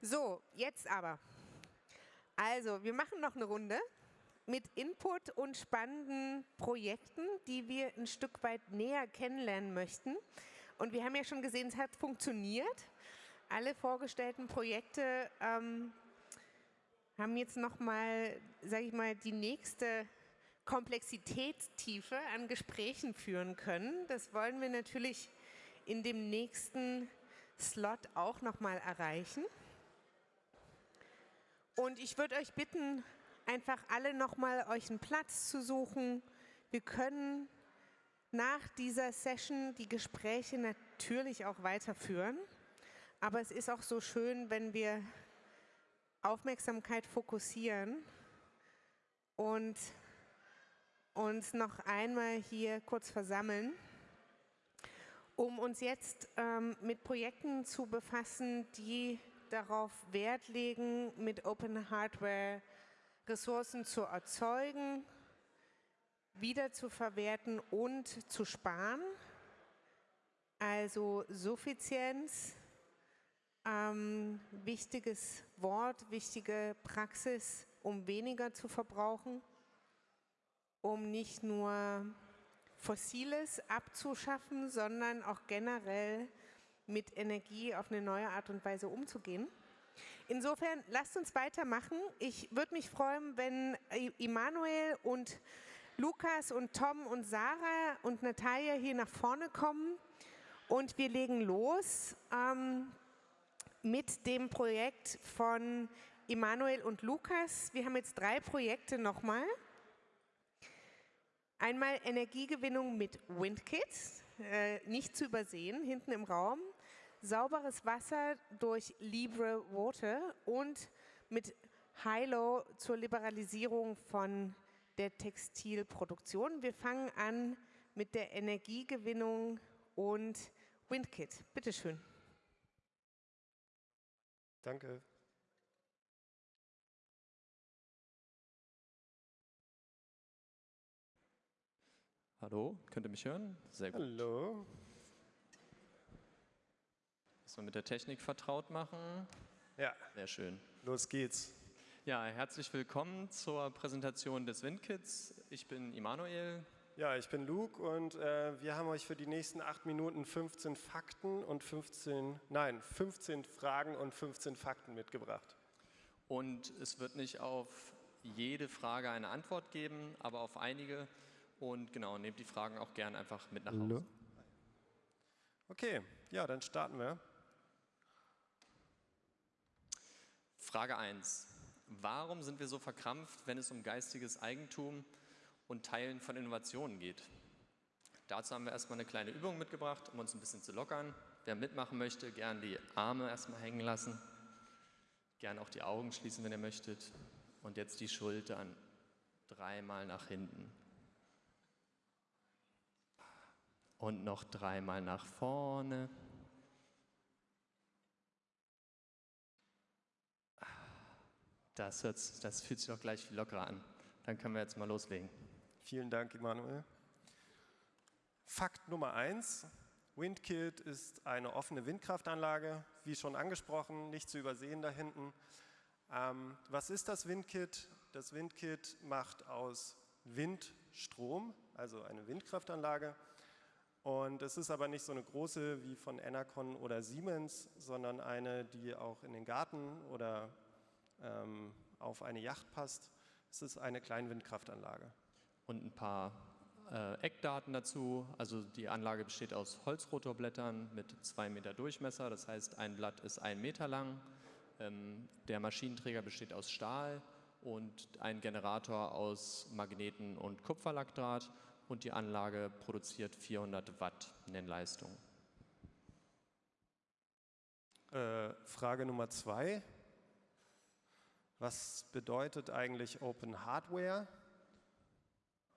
So, jetzt aber. Also, wir machen noch eine Runde mit Input und spannenden Projekten, die wir ein Stück weit näher kennenlernen möchten. Und wir haben ja schon gesehen, es hat funktioniert. Alle vorgestellten Projekte ähm, haben jetzt nochmal, sage ich mal, die nächste Komplexitätstiefe an Gesprächen führen können. Das wollen wir natürlich in dem nächsten Slot auch nochmal erreichen. Und ich würde euch bitten, einfach alle nochmal euch einen Platz zu suchen. Wir können nach dieser Session die Gespräche natürlich auch weiterführen. Aber es ist auch so schön, wenn wir Aufmerksamkeit fokussieren und uns noch einmal hier kurz versammeln, um uns jetzt ähm, mit Projekten zu befassen, die darauf Wert legen, mit Open Hardware Ressourcen zu erzeugen, wieder zu verwerten und zu sparen. Also Suffizienz, ähm, wichtiges Wort, wichtige Praxis, um weniger zu verbrauchen, um nicht nur Fossiles abzuschaffen, sondern auch generell mit Energie auf eine neue Art und Weise umzugehen. Insofern lasst uns weitermachen. Ich würde mich freuen, wenn Immanuel und Lukas und Tom und Sarah und Natalia hier nach vorne kommen und wir legen los ähm, mit dem Projekt von Immanuel und Lukas. Wir haben jetzt drei Projekte nochmal. Einmal Energiegewinnung mit WindKit, äh, nicht zu übersehen, hinten im Raum. Sauberes Wasser durch Libre Water und mit Hilo zur Liberalisierung von der Textilproduktion. Wir fangen an mit der Energiegewinnung und WindKit. Bitte schön. Danke. Hallo, könnt ihr mich hören? Sehr gut. Hallo. Wir mit der Technik vertraut machen? Ja. Sehr schön. Los geht's. Ja, herzlich willkommen zur Präsentation des WindKits. Ich bin Immanuel. Ja, ich bin Luke und äh, wir haben euch für die nächsten acht Minuten 15 Fakten und 15, nein, 15 Fragen und 15 Fakten mitgebracht. Und es wird nicht auf jede Frage eine Antwort geben, aber auf einige. Und genau, nehmt die Fragen auch gern einfach mit nach Hause. Okay, ja, dann starten wir. Frage 1. Warum sind wir so verkrampft, wenn es um geistiges Eigentum und Teilen von Innovationen geht? Dazu haben wir erstmal eine kleine Übung mitgebracht, um uns ein bisschen zu lockern. Wer mitmachen möchte, gern die Arme erstmal hängen lassen. Gern auch die Augen schließen, wenn ihr möchtet. Und jetzt die Schultern dreimal nach hinten. Und noch dreimal nach vorne. Das, das fühlt sich doch gleich viel lockerer an. Dann können wir jetzt mal loslegen. Vielen Dank, Emanuel. Fakt Nummer eins. WindKit ist eine offene Windkraftanlage, wie schon angesprochen, nicht zu übersehen da hinten. Ähm, was ist das WindKit? Das WindKit macht aus Windstrom, also eine Windkraftanlage. Und es ist aber nicht so eine große wie von Enercon oder Siemens, sondern eine, die auch in den Garten oder ähm, auf eine Yacht passt. Es ist eine Kleinwindkraftanlage. Und ein paar äh, Eckdaten dazu. Also die Anlage besteht aus Holzrotorblättern mit zwei Meter Durchmesser. Das heißt, ein Blatt ist ein Meter lang. Ähm, der Maschinenträger besteht aus Stahl und ein Generator aus Magneten und Kupferlackdraht. Und die Anlage produziert 400 Watt Nennleistung. Äh, Frage Nummer zwei. Was bedeutet eigentlich Open Hardware?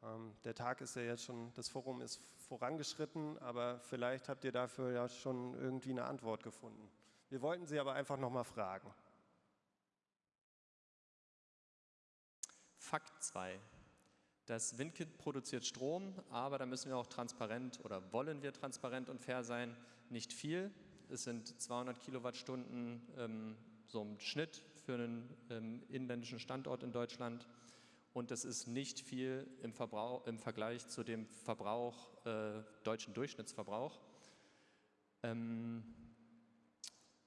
Ähm, der Tag ist ja jetzt schon, das Forum ist vorangeschritten, aber vielleicht habt ihr dafür ja schon irgendwie eine Antwort gefunden. Wir wollten Sie aber einfach nochmal fragen. Fakt 2. Das WindKit produziert Strom, aber da müssen wir auch transparent oder wollen wir transparent und fair sein. Nicht viel. Es sind 200 Kilowattstunden ähm, so im Schnitt für einen ähm, inländischen Standort in Deutschland. Und das ist nicht viel im, Verbrauch, im Vergleich zu dem Verbrauch, äh, deutschen Durchschnittsverbrauch. Ähm,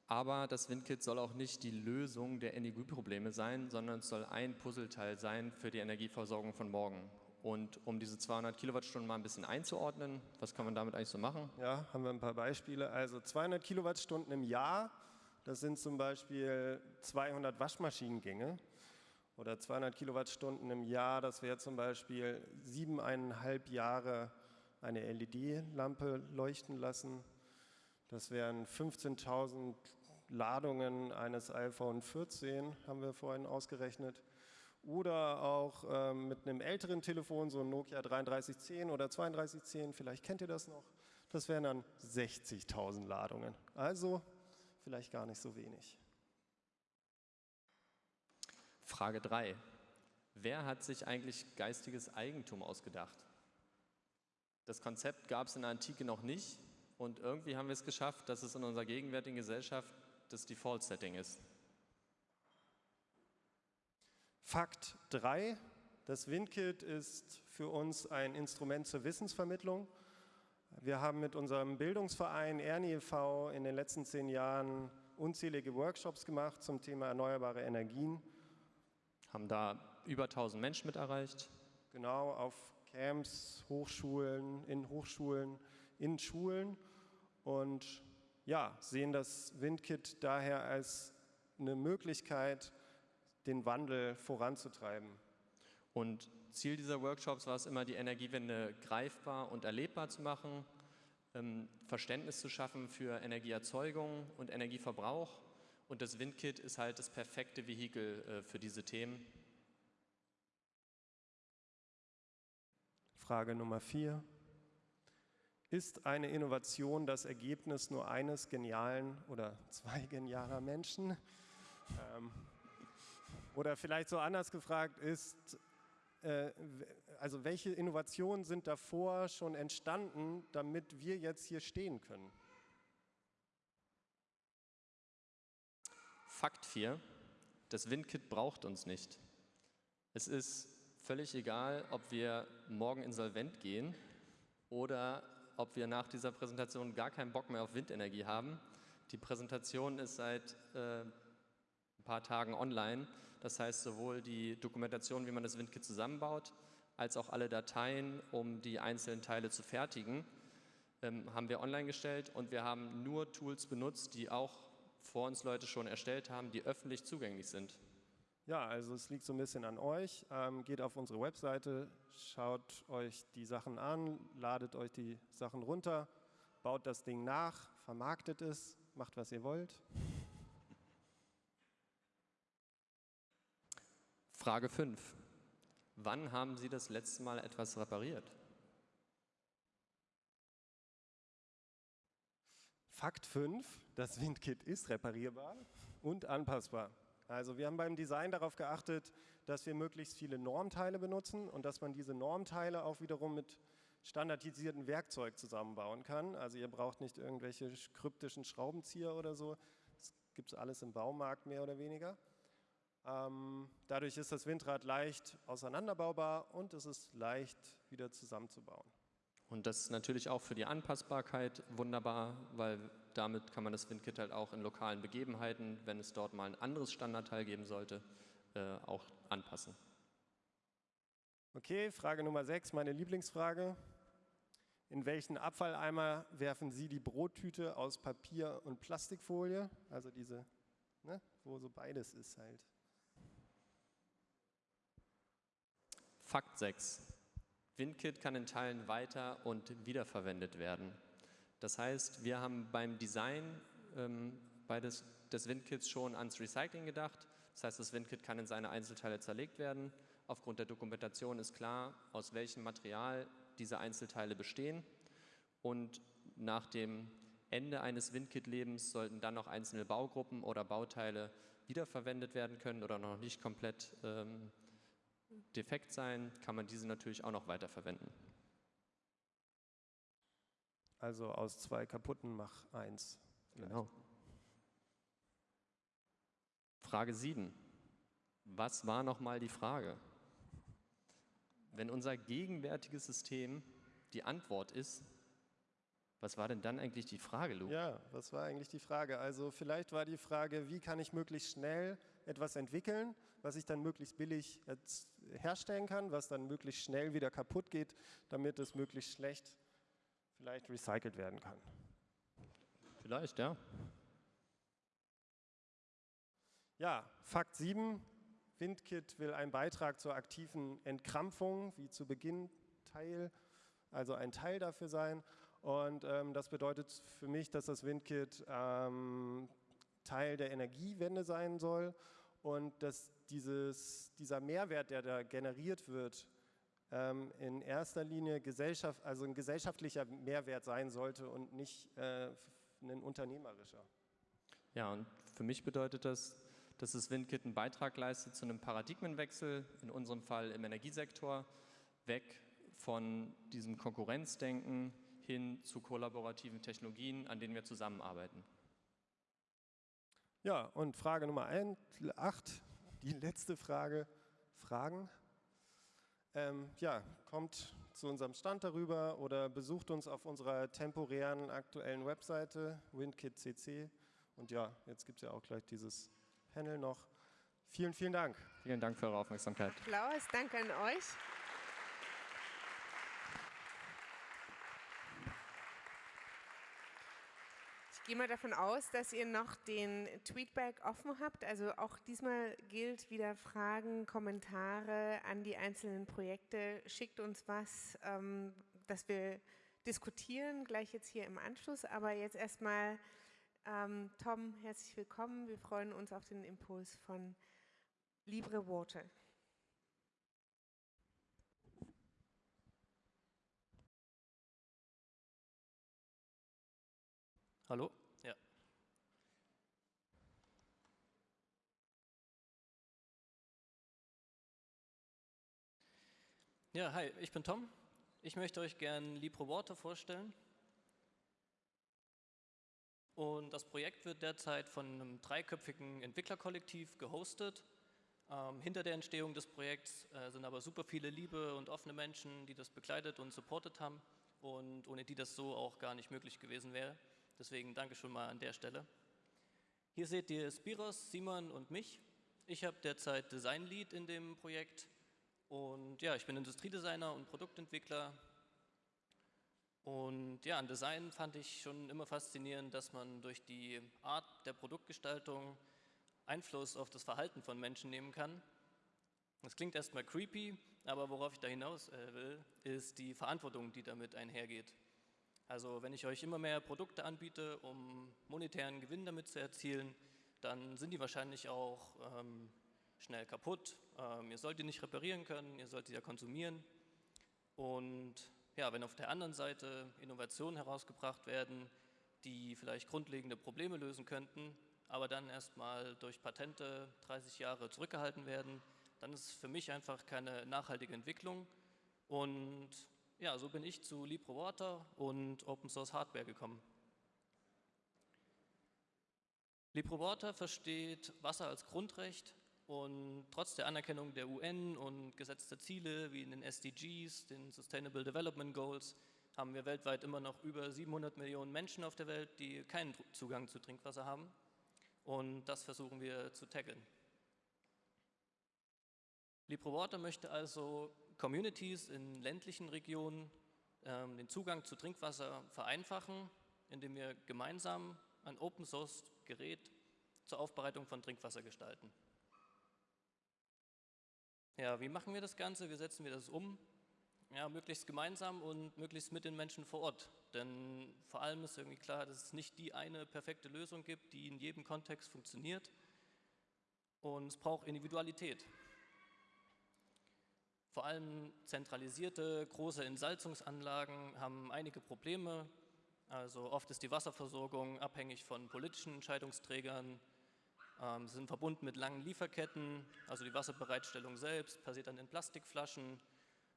aber das Windkit soll auch nicht die Lösung der Energieprobleme sein, sondern es soll ein Puzzleteil sein für die Energieversorgung von morgen. Und um diese 200 Kilowattstunden mal ein bisschen einzuordnen, was kann man damit eigentlich so machen? Ja, haben wir ein paar Beispiele. Also 200 Kilowattstunden im Jahr, das sind zum Beispiel 200 Waschmaschinengänge. Oder 200 Kilowattstunden im Jahr, das wäre zum Beispiel siebeneinhalb Jahre eine LED-Lampe leuchten lassen. Das wären 15.000 Ladungen eines iPhone 14, haben wir vorhin ausgerechnet. Oder auch ähm, mit einem älteren Telefon, so ein Nokia 3310 oder 3210, vielleicht kennt ihr das noch. Das wären dann 60.000 Ladungen. Also vielleicht gar nicht so wenig. Frage 3. Wer hat sich eigentlich geistiges Eigentum ausgedacht? Das Konzept gab es in der Antike noch nicht und irgendwie haben wir es geschafft, dass es in unserer gegenwärtigen Gesellschaft das Default-Setting ist. Fakt 3. Das WinKit ist für uns ein Instrument zur Wissensvermittlung. Wir haben mit unserem Bildungsverein Ernie e.V. in den letzten zehn Jahren unzählige Workshops gemacht zum Thema erneuerbare Energien. Haben da über 1000 Menschen mit erreicht. Genau, auf Camps, Hochschulen, in Hochschulen, in Schulen und ja, sehen das WindKit daher als eine Möglichkeit, den Wandel voranzutreiben. Und Ziel dieser Workshops war es immer, die Energiewende greifbar und erlebbar zu machen, ähm, Verständnis zu schaffen für Energieerzeugung und Energieverbrauch. Und das WindKit ist halt das perfekte Vehikel äh, für diese Themen. Frage Nummer vier. Ist eine Innovation das Ergebnis nur eines genialen oder zwei genialer Menschen? Ähm, oder vielleicht so anders gefragt ist, also welche Innovationen sind davor schon entstanden, damit wir jetzt hier stehen können? Fakt 4. Das WindKit braucht uns nicht. Es ist völlig egal, ob wir morgen insolvent gehen oder ob wir nach dieser Präsentation gar keinen Bock mehr auf Windenergie haben. Die Präsentation ist seit äh, ein paar Tagen online. Das heißt, sowohl die Dokumentation, wie man das WindKit zusammenbaut, als auch alle Dateien, um die einzelnen Teile zu fertigen, ähm, haben wir online gestellt und wir haben nur Tools benutzt, die auch vor uns Leute schon erstellt haben, die öffentlich zugänglich sind. Ja, also es liegt so ein bisschen an euch. Ähm, geht auf unsere Webseite, schaut euch die Sachen an, ladet euch die Sachen runter, baut das Ding nach, vermarktet es, macht was ihr wollt. Frage 5. Wann haben Sie das letzte Mal etwas repariert? Fakt 5, das Windkit ist reparierbar und anpassbar. Also wir haben beim Design darauf geachtet, dass wir möglichst viele Normteile benutzen und dass man diese Normteile auch wiederum mit standardisierten Werkzeug zusammenbauen kann. Also ihr braucht nicht irgendwelche kryptischen Schraubenzieher oder so. Das gibt es alles im Baumarkt mehr oder weniger. Ähm, dadurch ist das Windrad leicht auseinanderbaubar und es ist leicht wieder zusammenzubauen. Und das ist natürlich auch für die Anpassbarkeit wunderbar, weil damit kann man das WindKit halt auch in lokalen Begebenheiten, wenn es dort mal ein anderes Standardteil geben sollte, äh, auch anpassen. Okay, Frage Nummer 6, meine Lieblingsfrage. In welchen Abfalleimer werfen Sie die Brottüte aus Papier und Plastikfolie? Also diese, ne, wo so beides ist halt. Fakt 6. WindKit kann in Teilen weiter und wiederverwendet werden. Das heißt, wir haben beim Design ähm, bei des, WindKits schon ans Recycling gedacht. Das heißt, das WindKit kann in seine Einzelteile zerlegt werden. Aufgrund der Dokumentation ist klar, aus welchem Material diese Einzelteile bestehen. Und nach dem Ende eines WindKit-Lebens sollten dann noch einzelne Baugruppen oder Bauteile wiederverwendet werden können oder noch nicht komplett ähm, defekt sein, kann man diese natürlich auch noch weiterverwenden. Also aus zwei kaputten mach eins. Genau. Frage 7. Was war nochmal die Frage? Wenn unser gegenwärtiges System die Antwort ist, was war denn dann eigentlich die Frage, Luke? Ja, was war eigentlich die Frage? Also vielleicht war die Frage, wie kann ich möglichst schnell etwas entwickeln, was ich dann möglichst billig herstellen kann, was dann möglichst schnell wieder kaputt geht, damit es möglichst schlecht vielleicht recycelt werden kann. Vielleicht, ja. Ja, Fakt 7. Windkit will einen Beitrag zur aktiven Entkrampfung, wie zu Beginn Teil, also ein Teil dafür sein. Und ähm, das bedeutet für mich, dass das Windkit ähm, Teil der Energiewende sein soll und dass dieses, dieser Mehrwert, der da generiert wird, ähm, in erster Linie Gesellschaft, also ein gesellschaftlicher Mehrwert sein sollte und nicht äh, ein unternehmerischer. Ja, und für mich bedeutet das, dass das Windkit einen Beitrag leistet zu einem Paradigmenwechsel, in unserem Fall im Energiesektor, weg von diesem Konkurrenzdenken hin zu kollaborativen Technologien, an denen wir zusammenarbeiten. Ja, und Frage Nummer 8, die letzte Frage. Fragen? Ähm, ja, kommt zu unserem Stand darüber oder besucht uns auf unserer temporären aktuellen Webseite WindKit.cc. Und ja, jetzt gibt es ja auch gleich dieses Panel noch. Vielen, vielen Dank. Vielen Dank für eure Aufmerksamkeit. Applaus, danke an euch. Gehe mal davon aus, dass ihr noch den Tweetback offen habt. Also auch diesmal gilt wieder Fragen, Kommentare an die einzelnen Projekte. Schickt uns was, ähm, dass wir diskutieren, gleich jetzt hier im Anschluss. Aber jetzt erstmal, ähm, Tom, herzlich willkommen. Wir freuen uns auf den Impuls von Libre Water. Hallo? Ja. Ja, hi, ich bin Tom. Ich möchte euch gerne LibreWater vorstellen. Und das Projekt wird derzeit von einem dreiköpfigen Entwicklerkollektiv gehostet. Ähm, hinter der Entstehung des Projekts äh, sind aber super viele liebe und offene Menschen, die das begleitet und supportet haben und ohne die das so auch gar nicht möglich gewesen wäre. Deswegen danke schon mal an der Stelle. Hier seht ihr Spiros, Simon und mich. Ich habe derzeit Design Lead in dem Projekt und ja, ich bin Industriedesigner und Produktentwickler. Und ja, an Design fand ich schon immer faszinierend, dass man durch die Art der Produktgestaltung Einfluss auf das Verhalten von Menschen nehmen kann. Das klingt erstmal creepy, aber worauf ich da hinaus äh, will, ist die Verantwortung, die damit einhergeht. Also wenn ich euch immer mehr Produkte anbiete, um monetären Gewinn damit zu erzielen, dann sind die wahrscheinlich auch ähm, schnell kaputt. Ähm, ihr sollt die nicht reparieren können, ihr sollt sie ja konsumieren. Und ja, wenn auf der anderen Seite Innovationen herausgebracht werden, die vielleicht grundlegende Probleme lösen könnten, aber dann erstmal durch Patente 30 Jahre zurückgehalten werden, dann ist es für mich einfach keine nachhaltige Entwicklung und ja, so bin ich zu LibreWater und Open Source Hardware gekommen. LibreWater versteht Wasser als Grundrecht und trotz der Anerkennung der UN und gesetzter Ziele wie in den SDGs, den Sustainable Development Goals, haben wir weltweit immer noch über 700 Millionen Menschen auf der Welt, die keinen Zugang zu Trinkwasser haben. Und das versuchen wir zu tackeln. LibreWater möchte also Communities in ländlichen Regionen ähm, den Zugang zu Trinkwasser vereinfachen, indem wir gemeinsam ein Open-Source-Gerät zur Aufbereitung von Trinkwasser gestalten. Ja, wie machen wir das Ganze? Wie setzen wir das um? Ja, möglichst gemeinsam und möglichst mit den Menschen vor Ort. Denn vor allem ist irgendwie klar, dass es nicht die eine perfekte Lösung gibt, die in jedem Kontext funktioniert. Und es braucht Individualität. Vor allem zentralisierte große Entsalzungsanlagen haben einige Probleme. Also oft ist die Wasserversorgung abhängig von politischen Entscheidungsträgern. Ähm, sind verbunden mit langen Lieferketten. Also die Wasserbereitstellung selbst passiert dann in Plastikflaschen.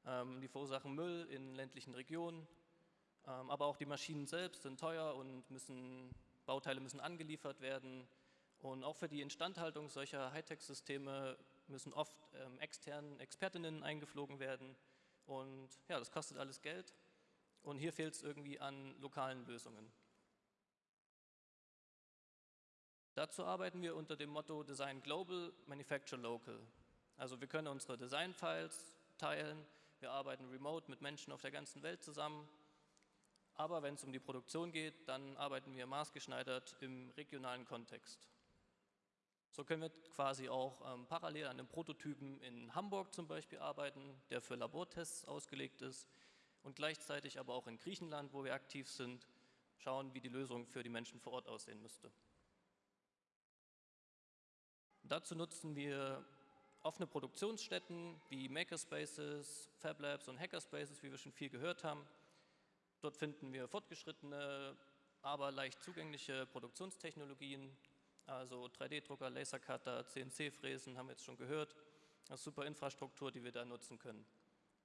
Ähm, die verursachen Müll in ländlichen Regionen. Ähm, aber auch die Maschinen selbst sind teuer und müssen, Bauteile müssen angeliefert werden. Und auch für die Instandhaltung solcher Hightech-Systeme müssen oft ähm, externen Expertinnen eingeflogen werden. Und ja, das kostet alles Geld. Und hier fehlt es irgendwie an lokalen Lösungen. Dazu arbeiten wir unter dem Motto Design Global, Manufacture Local. Also wir können unsere Design-Files teilen, wir arbeiten remote mit Menschen auf der ganzen Welt zusammen. Aber wenn es um die Produktion geht, dann arbeiten wir maßgeschneidert im regionalen Kontext. So können wir quasi auch ähm, parallel an einem Prototypen in Hamburg zum Beispiel arbeiten, der für Labortests ausgelegt ist und gleichzeitig aber auch in Griechenland, wo wir aktiv sind, schauen, wie die Lösung für die Menschen vor Ort aussehen müsste. Dazu nutzen wir offene Produktionsstätten wie Makerspaces, Fablabs und Hackerspaces, wie wir schon viel gehört haben. Dort finden wir fortgeschrittene, aber leicht zugängliche Produktionstechnologien, also 3D-Drucker, Lasercutter, CNC-Fräsen haben wir jetzt schon gehört. Das ist super Infrastruktur, die wir da nutzen können.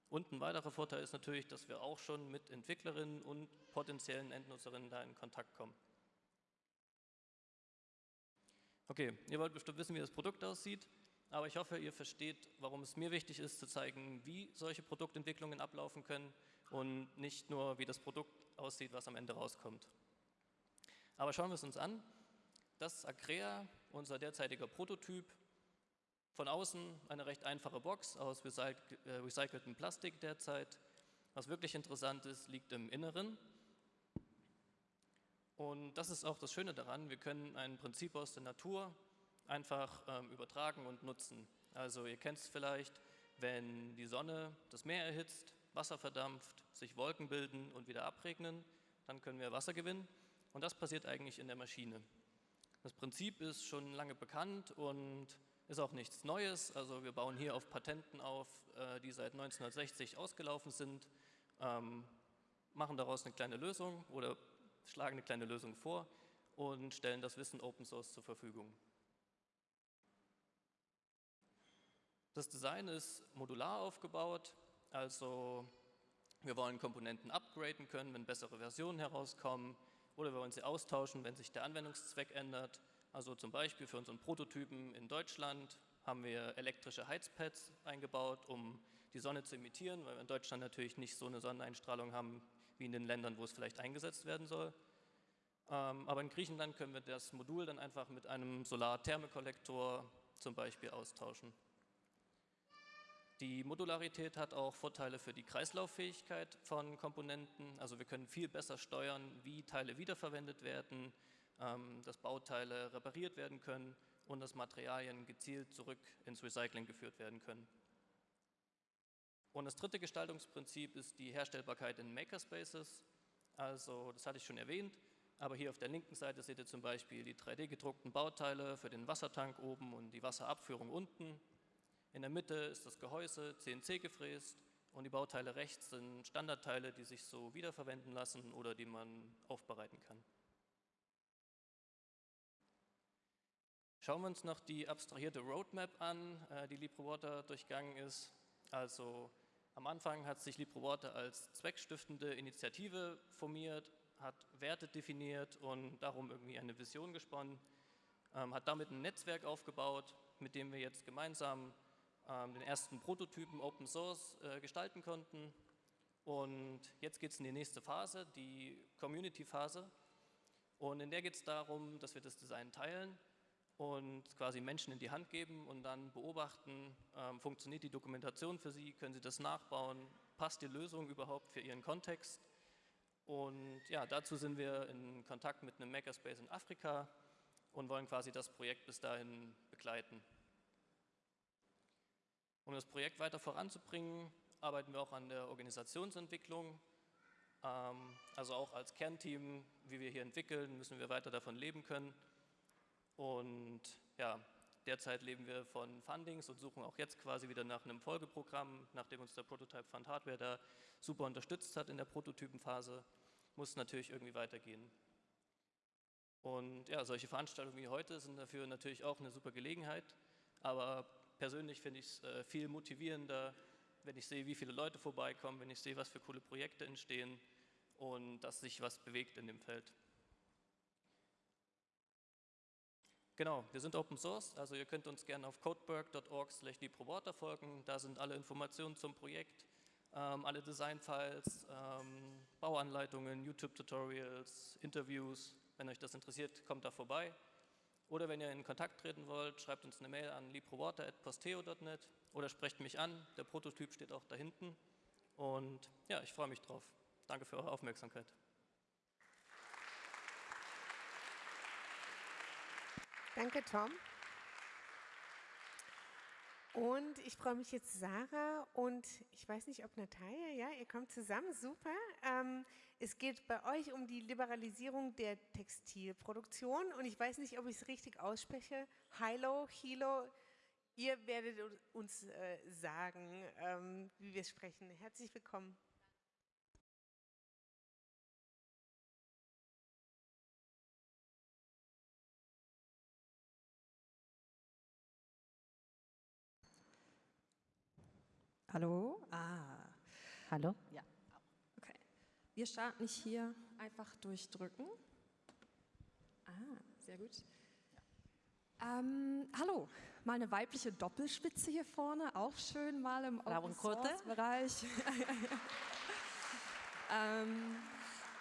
Und ein weiterer Vorteil ist natürlich, dass wir auch schon mit Entwicklerinnen und potenziellen Endnutzerinnen da in Kontakt kommen. Okay, ihr wollt bestimmt wissen, wie das Produkt aussieht, aber ich hoffe, ihr versteht, warum es mir wichtig ist, zu zeigen, wie solche Produktentwicklungen ablaufen können und nicht nur, wie das Produkt aussieht, was am Ende rauskommt. Aber schauen wir es uns an. Das ist Acrea, unser derzeitiger Prototyp. Von außen eine recht einfache Box aus äh, recyceltem Plastik derzeit. Was wirklich interessant ist, liegt im Inneren. Und das ist auch das Schöne daran, wir können ein Prinzip aus der Natur einfach ähm, übertragen und nutzen. Also ihr kennt es vielleicht, wenn die Sonne das Meer erhitzt, Wasser verdampft, sich Wolken bilden und wieder abregnen, dann können wir Wasser gewinnen. Und das passiert eigentlich in der Maschine. Das Prinzip ist schon lange bekannt und ist auch nichts Neues. Also wir bauen hier auf Patenten auf, äh, die seit 1960 ausgelaufen sind, ähm, machen daraus eine kleine Lösung oder schlagen eine kleine Lösung vor und stellen das Wissen Open Source zur Verfügung. Das Design ist modular aufgebaut, also wir wollen Komponenten upgraden können, wenn bessere Versionen herauskommen oder wir wollen sie austauschen, wenn sich der Anwendungszweck ändert. Also zum Beispiel für unseren Prototypen in Deutschland haben wir elektrische Heizpads eingebaut, um die Sonne zu imitieren, weil wir in Deutschland natürlich nicht so eine Sonneneinstrahlung haben wie in den Ländern, wo es vielleicht eingesetzt werden soll. Ähm, aber in Griechenland können wir das Modul dann einfach mit einem Solarthermekollektor zum Beispiel austauschen. Die Modularität hat auch Vorteile für die Kreislauffähigkeit von Komponenten. Also wir können viel besser steuern, wie Teile wiederverwendet werden, ähm, dass Bauteile repariert werden können und dass Materialien gezielt zurück ins Recycling geführt werden können. Und das dritte Gestaltungsprinzip ist die Herstellbarkeit in Makerspaces. Also, das hatte ich schon erwähnt, aber hier auf der linken Seite seht ihr zum Beispiel die 3D-gedruckten Bauteile für den Wassertank oben und die Wasserabführung unten. In der Mitte ist das Gehäuse CNC gefräst und die Bauteile rechts sind Standardteile, die sich so wiederverwenden lassen oder die man aufbereiten kann. Schauen wir uns noch die abstrahierte Roadmap an, äh, die LibreWater durchgangen ist. Also am Anfang hat sich LibreWater als zweckstiftende Initiative formiert, hat Werte definiert und darum irgendwie eine Vision gesponnen, ähm, hat damit ein Netzwerk aufgebaut, mit dem wir jetzt gemeinsam den ersten Prototypen Open Source äh, gestalten konnten. Und jetzt geht es in die nächste Phase, die Community-Phase. Und in der geht es darum, dass wir das Design teilen und quasi Menschen in die Hand geben und dann beobachten, ähm, funktioniert die Dokumentation für sie, können sie das nachbauen, passt die Lösung überhaupt für ihren Kontext. Und ja, dazu sind wir in Kontakt mit einem Makerspace in Afrika und wollen quasi das Projekt bis dahin begleiten. Um das Projekt weiter voranzubringen, arbeiten wir auch an der Organisationsentwicklung. Ähm, also auch als Kernteam, wie wir hier entwickeln, müssen wir weiter davon leben können. Und ja, derzeit leben wir von Fundings und suchen auch jetzt quasi wieder nach einem Folgeprogramm, nachdem uns der Prototype Fund Hardware da super unterstützt hat in der Prototypenphase, muss natürlich irgendwie weitergehen. Und ja, solche Veranstaltungen wie heute sind dafür natürlich auch eine super Gelegenheit, aber persönlich finde ich es äh, viel motivierender, wenn ich sehe, wie viele Leute vorbeikommen, wenn ich sehe, was für coole Projekte entstehen und dass sich was bewegt in dem Feld. Genau, wir sind Open Source, also ihr könnt uns gerne auf codeberg.org slash folgen. Da sind alle Informationen zum Projekt, ähm, alle Designfiles, ähm, Bauanleitungen, YouTube-Tutorials, Interviews. Wenn euch das interessiert, kommt da vorbei. Oder wenn ihr in Kontakt treten wollt, schreibt uns eine Mail an liprowater.posteo.net oder sprecht mich an. Der Prototyp steht auch da hinten. Und ja, ich freue mich drauf. Danke für eure Aufmerksamkeit. Danke, Tom. Und ich freue mich jetzt, Sarah und ich weiß nicht, ob Natalia, ja, ihr kommt zusammen, super. Ähm, es geht bei euch um die Liberalisierung der Textilproduktion und ich weiß nicht, ob ich es richtig ausspreche. Hilo, Hilo, ihr werdet uns äh, sagen, ähm, wie wir sprechen. Herzlich willkommen. Hallo? Ah. Hallo? Ja. Okay. Wir starten nicht hier einfach durchdrücken. Ah, sehr gut. Ähm, hallo, mal eine weibliche Doppelspitze hier vorne, auch schön mal im Open Source Bereich. ähm,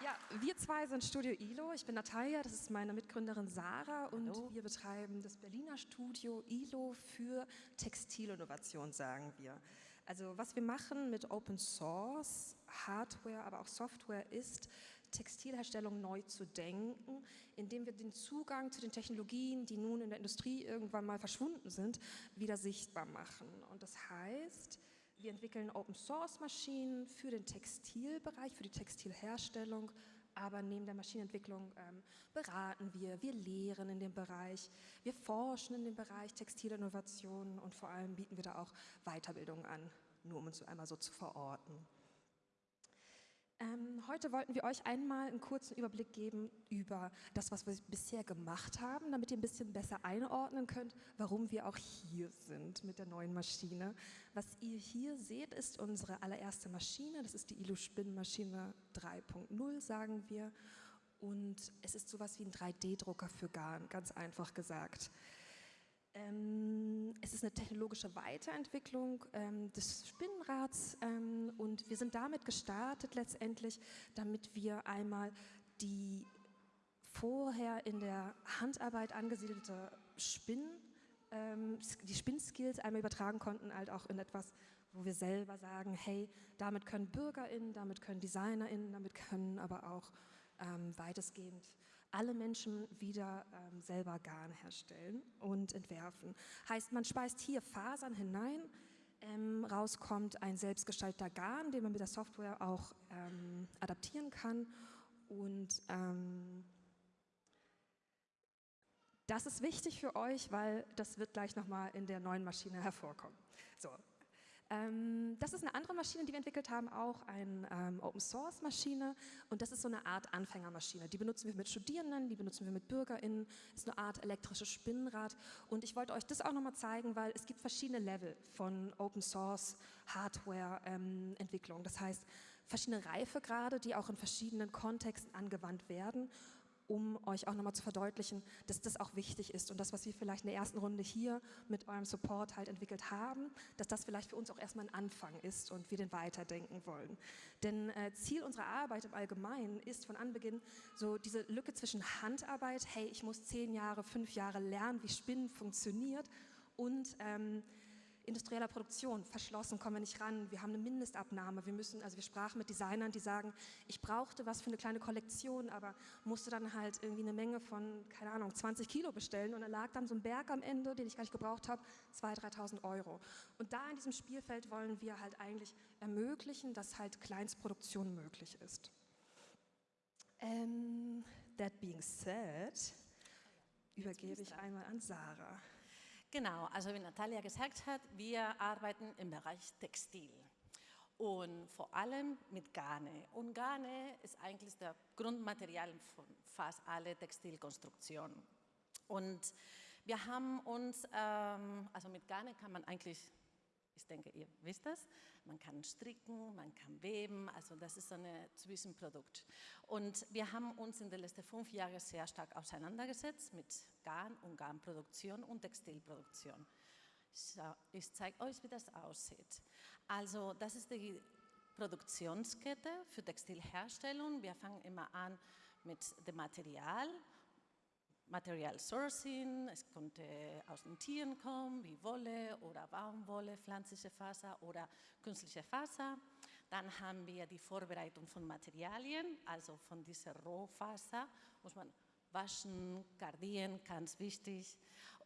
ja, wir zwei sind Studio ILO. Ich bin Natalia, das ist meine Mitgründerin Sarah und Hallo. wir betreiben das Berliner Studio ILO für Textilinnovation, sagen wir. Also was wir machen mit Open Source, Hardware, aber auch Software ist, Textilherstellung neu zu denken, indem wir den Zugang zu den Technologien, die nun in der Industrie irgendwann mal verschwunden sind, wieder sichtbar machen. Und das heißt, wir entwickeln Open Source Maschinen für den Textilbereich, für die Textilherstellung, aber neben der Maschinenentwicklung ähm, beraten wir, wir lehren in dem Bereich, wir forschen in dem Bereich Textilinnovation und vor allem bieten wir da auch Weiterbildung an, nur um uns einmal so zu verorten. Ähm, heute wollten wir euch einmal einen kurzen Überblick geben über das, was wir bisher gemacht haben, damit ihr ein bisschen besser einordnen könnt, warum wir auch hier sind mit der neuen Maschine. Was ihr hier seht, ist unsere allererste Maschine. Das ist die ILU-Spinnmaschine 3.0, sagen wir. Und es ist sowas wie ein 3D-Drucker für Garn, ganz einfach gesagt. Ähm, es ist eine technologische Weiterentwicklung ähm, des Spinnrads ähm, und wir sind damit gestartet letztendlich, damit wir einmal die vorher in der Handarbeit angesiedelte Spinn, ähm, die Spinnskills einmal übertragen konnten, halt auch in etwas, wo wir selber sagen, hey, damit können BürgerInnen, damit können DesignerInnen, damit können aber auch weitestgehend alle Menschen wieder ähm, selber Garn herstellen und entwerfen. Heißt, man speist hier Fasern hinein, ähm, rauskommt ein selbstgestalteter Garn, den man mit der Software auch ähm, adaptieren kann und ähm, das ist wichtig für euch, weil das wird gleich nochmal in der neuen Maschine hervorkommen. So, ähm, das ist eine andere Maschine, die wir entwickelt haben, auch eine ähm, Open-Source-Maschine und das ist so eine Art Anfängermaschine. Die benutzen wir mit Studierenden, die benutzen wir mit BürgerInnen, das ist eine Art elektrisches Spinnrad und ich wollte euch das auch nochmal zeigen, weil es gibt verschiedene Level von Open-Source-Hardware-Entwicklung. Ähm, das heißt, verschiedene Reifegrade, die auch in verschiedenen Kontexten angewandt werden um euch auch nochmal zu verdeutlichen, dass das auch wichtig ist und das, was wir vielleicht in der ersten Runde hier mit eurem Support halt entwickelt haben, dass das vielleicht für uns auch erstmal ein Anfang ist und wir den weiterdenken wollen. Denn äh, Ziel unserer Arbeit im Allgemeinen ist von Anbeginn so diese Lücke zwischen Handarbeit, hey, ich muss zehn Jahre, fünf Jahre lernen, wie Spinnen funktioniert und ähm, industrieller Produktion, verschlossen, kommen wir nicht ran, wir haben eine Mindestabnahme, wir müssen, also wir sprachen mit Designern, die sagen, ich brauchte was für eine kleine Kollektion, aber musste dann halt irgendwie eine Menge von, keine Ahnung, 20 Kilo bestellen und da lag dann so ein Berg am Ende, den ich gar nicht gebraucht habe, 2.000, 3.000 Euro. Und da in diesem Spielfeld wollen wir halt eigentlich ermöglichen, dass halt Kleinstproduktion möglich ist. Um, ähm, that being said, übergebe ich einmal an Sarah. Genau, also wie Natalia gesagt hat, wir arbeiten im Bereich Textil und vor allem mit Garne. Und Garne ist eigentlich das Grundmaterial von fast alle Textilkonstruktionen. Und wir haben uns, ähm, also mit Garne kann man eigentlich Ich denke, ihr wisst das. Man kann stricken, man kann weben, also das ist so ein Zwischenprodukt. Und wir haben uns in den letzten fünf Jahren sehr stark auseinandergesetzt mit Garn und Garnproduktion und Textilproduktion. Ich zeige euch, wie das aussieht. Also das ist die Produktionskette für Textilherstellung. Wir fangen immer an mit dem Material, Material Sourcing, es konnte aus den Tieren kommen, wie Wolle oder Baumwolle, pflanzliche Faser oder künstliche Faser. Dann haben wir die Vorbereitung von Materialien, also von dieser Rohfaser muss man waschen, gardieren, ganz wichtig.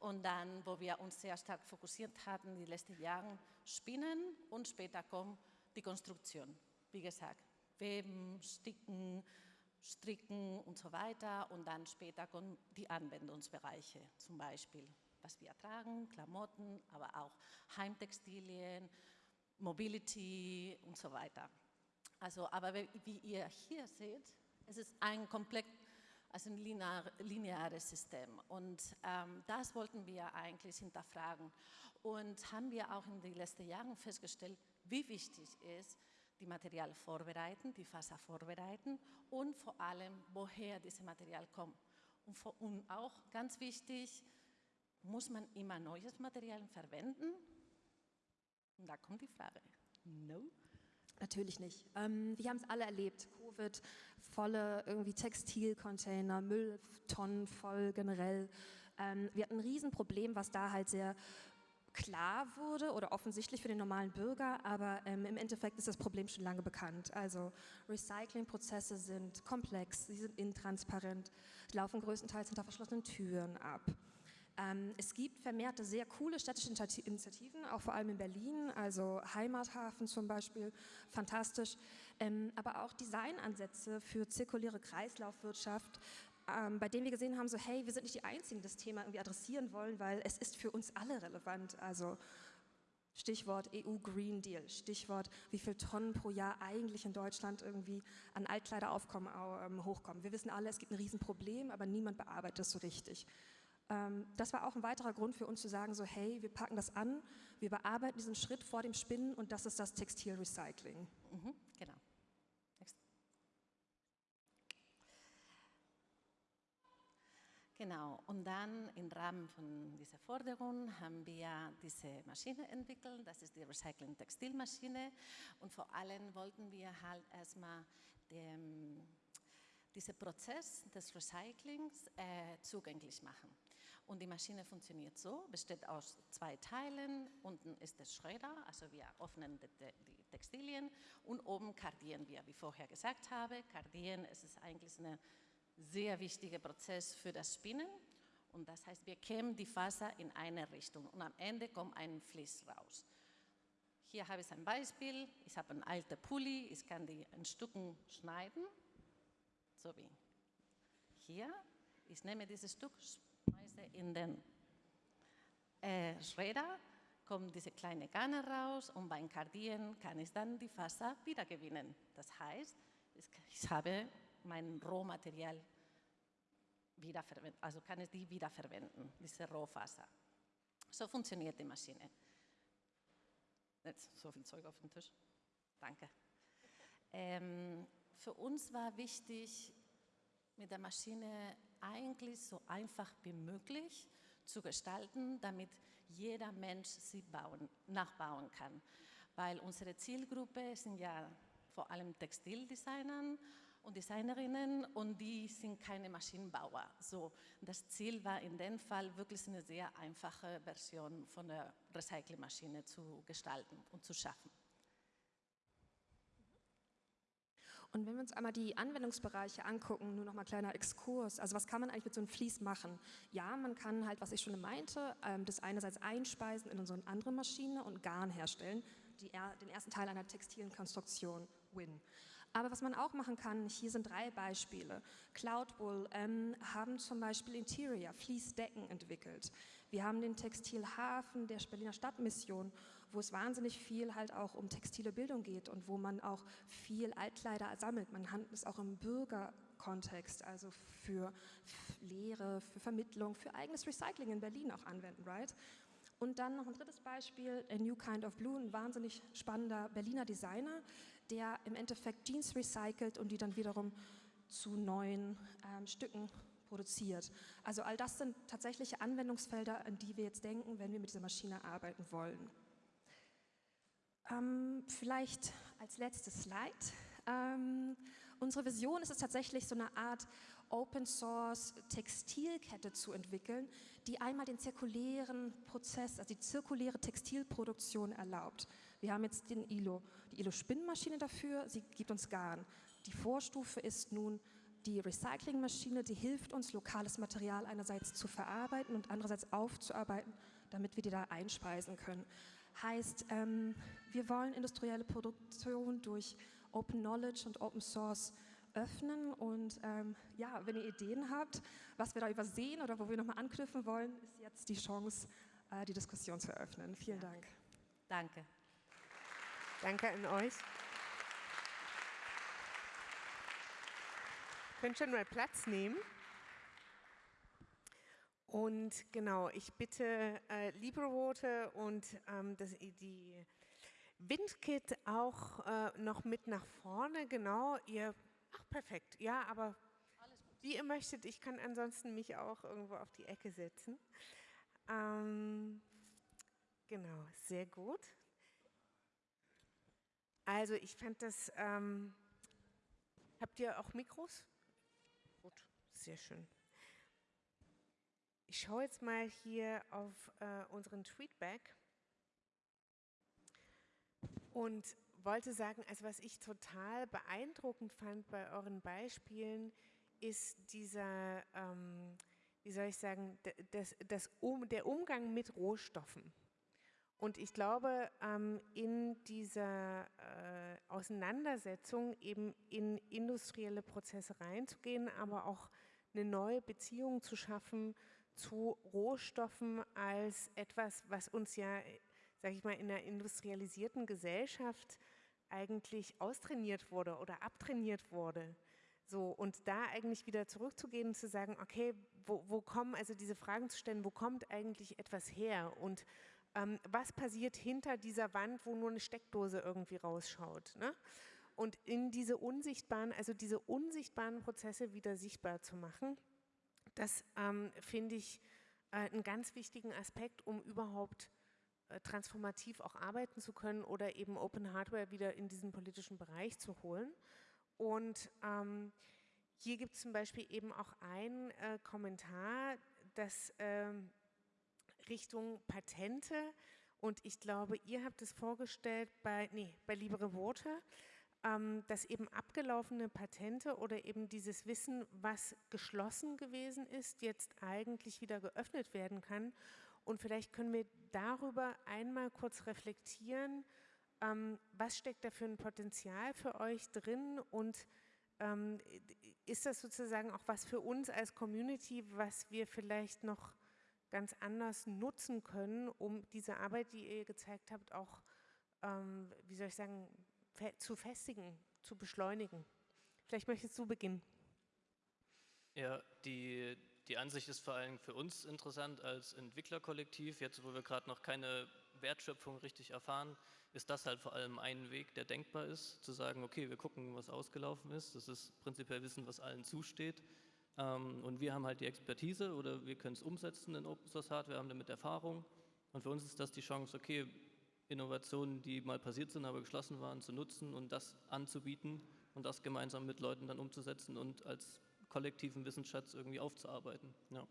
Und dann, wo wir uns sehr stark fokussiert hatten, die letzten Jahre, Spinnen und später kommt die Konstruktion. Wie gesagt, Weben, Sticken, Stricken und so weiter. Und dann später kommen die Anwendungsbereiche, zum Beispiel was wir tragen, Klamotten, aber auch Heimtextilien, Mobility und so weiter. Also, aber wie ihr hier seht, es ist ein komplett, also ein linear, lineares System. Und ähm, das wollten wir eigentlich hinterfragen. Und haben wir auch in den letzten Jahren festgestellt, wie wichtig ist, die Material vorbereiten, die Faser vorbereiten und vor allem, woher dieses Material kommt. Und, auch ganz wichtig, muss man immer neues Material verwenden? Und da kommt die Frage. No? Natürlich nicht. Ähm, wir haben es alle erlebt. Covid, volle irgendwie Textilcontainer, Mülltonnen voll generell. Ähm, wir hatten ein Riesenproblem, was da halt sehr klar wurde oder offensichtlich für den normalen Bürger, aber ähm, im Endeffekt ist das Problem schon lange bekannt. Also Recyclingprozesse sind komplex, sie sind intransparent, laufen größtenteils hinter verschlossenen Türen ab. Ähm, es gibt vermehrte sehr coole städtische Initiativen, auch vor allem in Berlin, also Heimathafen zum Beispiel, fantastisch, ähm, aber auch Designansätze für zirkuläre Kreislaufwirtschaft, ähm, bei denen wir gesehen haben, so hey, wir sind nicht die Einzigen, die das Thema irgendwie adressieren wollen, weil es ist für uns alle relevant. Also Stichwort EU Green Deal, Stichwort, wie viele Tonnen pro Jahr eigentlich in Deutschland irgendwie an Altkleideraufkommen ähm, hochkommen. Wir wissen alle, es gibt ein Riesenproblem, aber niemand bearbeitet es so richtig. Ähm, das war auch ein weiterer Grund für uns zu sagen, so hey, wir packen das an, wir bearbeiten diesen Schritt vor dem Spinnen und das ist das Textilrecycling. Mhm, genau. Genau, und dann im Rahmen von dieser Forderung haben wir diese Maschine entwickelt, das ist die Recycling-Textilmaschine und vor allem wollten wir halt erstmal den, diesen Prozess des Recyclings äh, zugänglich machen. Und die Maschine funktioniert so, besteht aus zwei Teilen, unten ist der Schredder, also wir öffnen die, Textilien und oben kardieren wir, wie vorher gesagt habe. Kardieren ist eigentlich eine sehr wichtiger Prozess für das Spinnen. Und das heißt, wir kämmen die Faser in eine Richtung und am Ende kommt ein Flies raus. Hier habe ich ein Beispiel. Ich habe einen alten Pulli, ich kann die in Stücken schneiden, so wie hier. Ich nehme dieses Stück, schmeiße in den äh, Schredder, kommen diese kleinen Garne raus und beim Kardieren kann ich dann die Faser wiedergewinnen. Das heißt, ich habe mein Rohmaterial wiederverwenden, also kann ich die wiederverwenden, diese Rohfaser. So funktioniert die Maschine. Jetzt so viel Zeug auf dem Tisch. Danke. Ähm, für uns war wichtig, mit der Maschine eigentlich so einfach wie möglich zu gestalten, damit jeder Mensch sie bauen, nachbauen kann. Weil unsere Zielgruppe sind ja vor allem Textildesignern und Designerinnen und die sind keine Maschinenbauer. So, das Ziel war in dem Fall wirklich eine sehr einfache Version von der Recyclingmaschine zu gestalten und zu schaffen. Und wenn wir uns einmal die Anwendungsbereiche angucken, nur noch mal kleiner Exkurs, also was kann man eigentlich mit so einem Vlies machen? Ja, man kann halt, was ich schon meinte, ähm, das einerseits einspeisen in so eine andere Maschine und Garn herstellen, die, den ersten Teil einer textilen Konstruktion, Win. Aber was man auch machen kann, hier sind drei Beispiele. Cloudwool ähm, haben zum Beispiel Interior, Fließdecken entwickelt. Wir haben den Textilhafen der Berliner Stadtmission, wo es wahnsinnig viel halt auch um textile Bildung geht und wo man auch viel Altkleider sammelt. Man handelt es auch im Bürgerkontext, also für Lehre, für Vermittlung, für eigenes Recycling in Berlin auch anwenden, right? Und dann noch ein drittes Beispiel, A New Kind of Blue, ein wahnsinnig spannender Berliner Designer, der im Endeffekt Jeans recycelt und die dann wiederum zu neuen ähm, Stücken produziert. Also all das sind tatsächliche Anwendungsfelder, an die wir jetzt denken, wenn wir mit dieser Maschine arbeiten wollen. Ähm, vielleicht als letztes Slide. Ähm, unsere Vision ist es tatsächlich, so eine Art Open Source Textilkette zu entwickeln, die einmal den zirkulären Prozess, also die zirkuläre Textilproduktion erlaubt. Wir haben jetzt den ILO, die ILO-Spinnmaschine dafür, sie gibt uns Garn. Die Vorstufe ist nun die Recyclingmaschine, die hilft uns, lokales Material einerseits zu verarbeiten und andererseits aufzuarbeiten, damit wir die da einspeisen können. Heißt, ähm, wir wollen industrielle Produktion durch Open Knowledge und Open Source öffnen und ähm, ja, wenn ihr Ideen habt, was wir da übersehen oder wo wir nochmal anknüpfen wollen, ist jetzt die Chance, äh, die Diskussion zu eröffnen. Vielen ja. Dank. Danke. Danke an euch. Könnt schon mal Platz nehmen. Und genau, ich bitte äh, Librevote und ähm, das, die Windkit auch äh, noch mit nach vorne. Genau, ihr, ach perfekt, ja, aber wie ihr möchtet, ich kann ansonsten mich auch irgendwo auf die Ecke setzen. Ähm, genau, sehr gut. Also ich fand das, ähm, habt ihr auch Mikros? Gut, sehr schön. Ich schaue jetzt mal hier auf äh, unseren Tweetback und wollte sagen, also was ich total beeindruckend fand bei euren Beispielen, ist dieser, ähm, wie soll ich sagen, das, das um, der Umgang mit Rohstoffen. Und ich glaube, ähm, in dieser äh, Auseinandersetzung eben in industrielle Prozesse reinzugehen, aber auch eine neue Beziehung zu schaffen zu Rohstoffen als etwas, was uns ja, sage ich mal, in einer industrialisierten Gesellschaft eigentlich austrainiert wurde oder abtrainiert wurde. So, und da eigentlich wieder zurückzugehen und zu sagen, okay, wo, wo kommen, also diese Fragen zu stellen, wo kommt eigentlich etwas her und ähm, was passiert hinter dieser Wand, wo nur eine Steckdose irgendwie rausschaut. Ne? Und in diese unsichtbaren, also diese unsichtbaren Prozesse wieder sichtbar zu machen, das ähm, finde ich äh, einen ganz wichtigen Aspekt, um überhaupt transformativ auch arbeiten zu können oder eben Open Hardware wieder in diesen politischen Bereich zu holen. Und ähm, hier gibt es zum Beispiel eben auch einen äh, Kommentar, dass ähm, Richtung Patente und ich glaube, ihr habt es vorgestellt bei, nee, bei Libre Worte, ähm, dass eben abgelaufene Patente oder eben dieses Wissen, was geschlossen gewesen ist, jetzt eigentlich wieder geöffnet werden kann. Und vielleicht können wir darüber einmal kurz reflektieren, ähm, was steckt da für ein Potenzial für euch drin und ähm, ist das sozusagen auch was für uns als Community, was wir vielleicht noch ganz anders nutzen können, um diese Arbeit, die ihr gezeigt habt, auch, ähm, wie soll ich sagen, zu festigen, zu beschleunigen. Vielleicht möchtest du beginnen. Ja, die, die Ansicht ist vor allem für uns interessant als Entwicklerkollektiv. Jetzt, wo wir gerade noch keine Wertschöpfung richtig erfahren, ist das halt vor allem ein Weg, der denkbar ist, zu sagen, okay, wir gucken, was ausgelaufen ist. Das ist prinzipiell Wissen, was allen zusteht. Ähm, und wir haben halt die Expertise oder wir können es umsetzen in Open Source Hardware, haben damit Erfahrung. Und für uns ist das die Chance, okay, Innovationen, die mal passiert sind, aber geschlossen waren, zu nutzen und das anzubieten und das gemeinsam mit Leuten dann umzusetzen und als kollektiven Wissensschatz irgendwie aufzuarbeiten. Ja.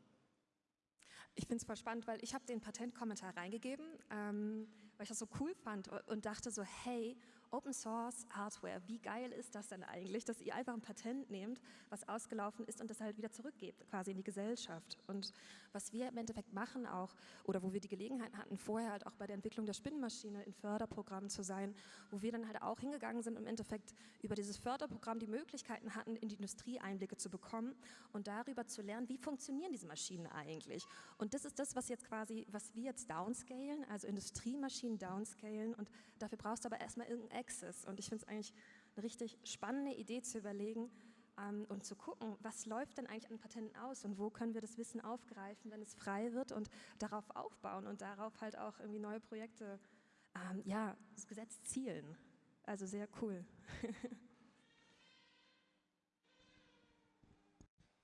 Ich finde es voll spannend, weil ich habe den Patentkommentar reingegeben, ähm, weil ich das so cool fand und dachte so, hey, Open Source Hardware, wie geil ist das denn eigentlich, dass ihr einfach ein Patent nehmt, was ausgelaufen ist und das halt wieder zurückgebt, quasi in die Gesellschaft. Und was wir im Endeffekt machen auch, oder wo wir die Gelegenheit hatten, vorher halt auch bei der Entwicklung der Spinnenmaschine in Förderprogrammen zu sein, wo wir dann halt auch hingegangen sind, im Endeffekt über dieses Förderprogramm die Möglichkeiten hatten, in die Industrie Einblicke zu bekommen und darüber zu lernen, wie funktionieren diese Maschinen eigentlich. Und das ist das, was jetzt quasi, was wir jetzt downscalen, also Industriemaschinen downscalen und dafür brauchst du aber erstmal irgendein Access. Und ich finde es eigentlich eine richtig spannende Idee zu überlegen, ähm, und zu gucken, was läuft denn eigentlich an Patenten aus und wo können wir das Wissen aufgreifen, wenn es frei wird und darauf aufbauen und darauf halt auch irgendwie neue Projekte, ähm, ja, das Gesetz zielen. Also sehr cool.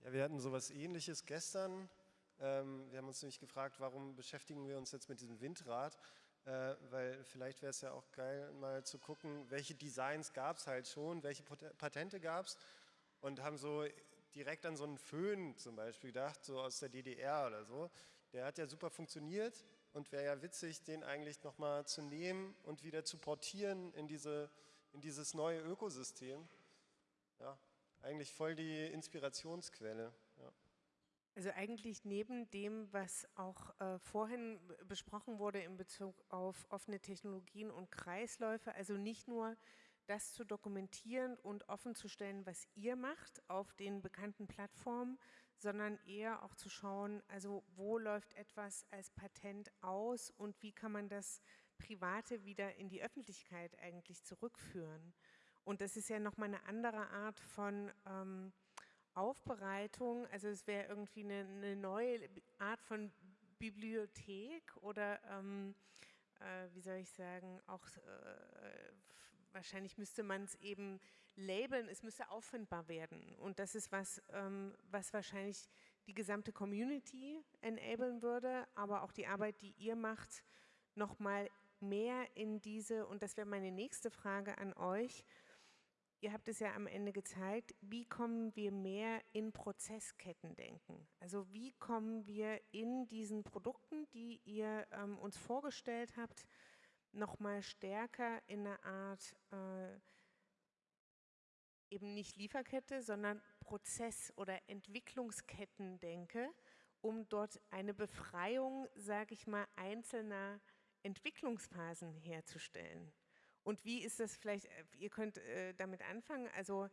ja, wir hatten sowas ähnliches gestern. Ähm, wir haben uns nämlich gefragt, warum beschäftigen wir uns jetzt mit diesem Windrad? Äh, weil vielleicht wäre es ja auch geil, mal zu gucken, welche Designs gab es halt schon, welche Patente gab es und haben so direkt an so einen Föhn zum Beispiel gedacht, so aus der DDR oder so. Der hat ja super funktioniert und wäre ja witzig, den eigentlich nochmal zu nehmen und wieder zu portieren in, diese, in dieses neue Ökosystem. Ja, eigentlich voll die Inspirationsquelle. Also eigentlich neben dem, was auch äh, vorhin besprochen wurde in Bezug auf offene Technologien und Kreisläufe, also nicht nur das zu dokumentieren und offen zu stellen, was ihr macht auf den bekannten Plattformen, sondern eher auch zu schauen, also wo läuft etwas als Patent aus und wie kann man das Private wieder in die Öffentlichkeit eigentlich zurückführen. Und das ist ja nochmal eine andere Art von ähm, Aufbereitung, also es wäre irgendwie eine, eine, neue Art von Bibliothek oder ähm, äh, wie soll ich sagen, auch äh, wahrscheinlich müsste man es eben labeln, es müsste auffindbar werden. Und das ist was, ähm, was wahrscheinlich die gesamte Community enablen würde, aber auch die Arbeit, die ihr macht, nochmal mehr in diese, und das wäre meine nächste Frage an euch, ihr habt es ja am Ende gezeigt, wie kommen wir mehr in Prozessketten denken? Also wie kommen wir in diesen Produkten, die ihr ähm, uns vorgestellt habt, nochmal stärker in eine Art, äh, eben nicht Lieferkette, sondern Prozess- oder Entwicklungsketten denke, um dort eine Befreiung, sage ich mal, einzelner Entwicklungsphasen herzustellen. Und wie ist das vielleicht, äh, ihr könnt äh, damit anfangen, also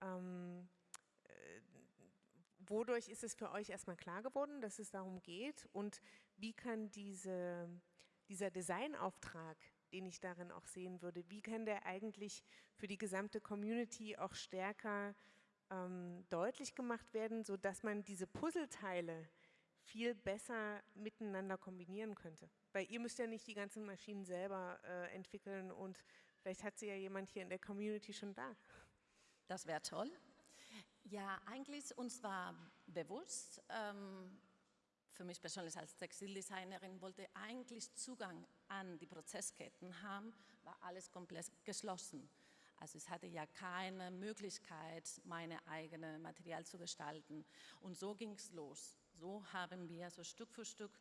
ähm, äh, wodurch ist es für euch erstmal klar geworden, dass es darum geht? Und wie kann diese, dieser Designauftrag, den ich darin auch sehen würde, wie kann der eigentlich für die gesamte Community auch stärker ähm, deutlich gemacht werden, sodass man diese Puzzleteile viel besser miteinander kombinieren könnte? Weil ihr müsst ja nicht die ganzen Maschinen selber äh, entwickeln und vielleicht hat sie ja jemand hier in der Community schon da. Das wäre toll. Ja, eigentlich uns war bewusst, ähm, für mich persönlich als Textildesignerin wollte eigentlich Zugang an die Prozessketten haben, war alles komplett geschlossen. Also es hatte ja keine Möglichkeit, meine eigene Material zu gestalten. Und so ging es los. So haben wir so Stück für Stück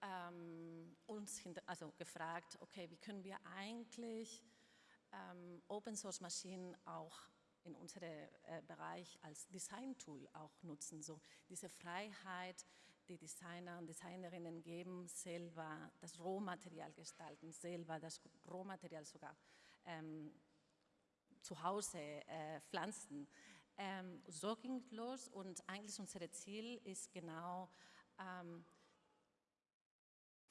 ähm, uns also gefragt, okay, wie können wir eigentlich ähm, Open Source Maschinen auch in unserem äh, Bereich als Design-Tool auch nutzen. So diese Freiheit, die Designer und Designerinnen geben, selber das Rohmaterial gestalten, selber das Rohmaterial sogar ähm, zu Hause äh, pflanzen. Ähm, so ging es los und eigentlich unser Ziel ist genau, ähm,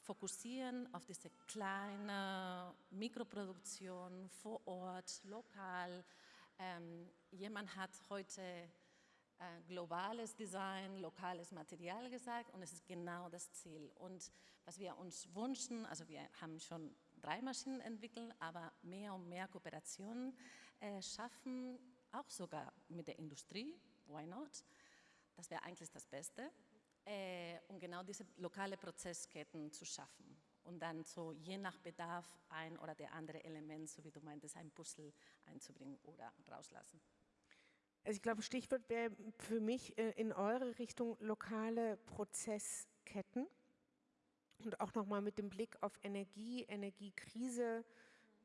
fokussieren auf diese kleine Mikroproduktion vor Ort, lokal. Ähm, jemand hat heute äh, globales Design, lokales Material gesagt und es ist genau das Ziel. Und was wir uns wünschen, also wir haben schon drei Maschinen entwickelt, aber mehr und mehr Kooperationen äh, schaffen, auch sogar mit der Industrie, why not? Das wäre eigentlich das Beste äh, um genau diese lokale Prozessketten zu schaffen und dann so je nach Bedarf ein oder der andere Element, so wie du meintest, ein Puzzle einzubringen oder rauslassen. Also ich glaube, Stichwort wäre für mich äh, in eure Richtung lokale Prozessketten und auch nochmal mit dem Blick auf Energie, Energiekrise,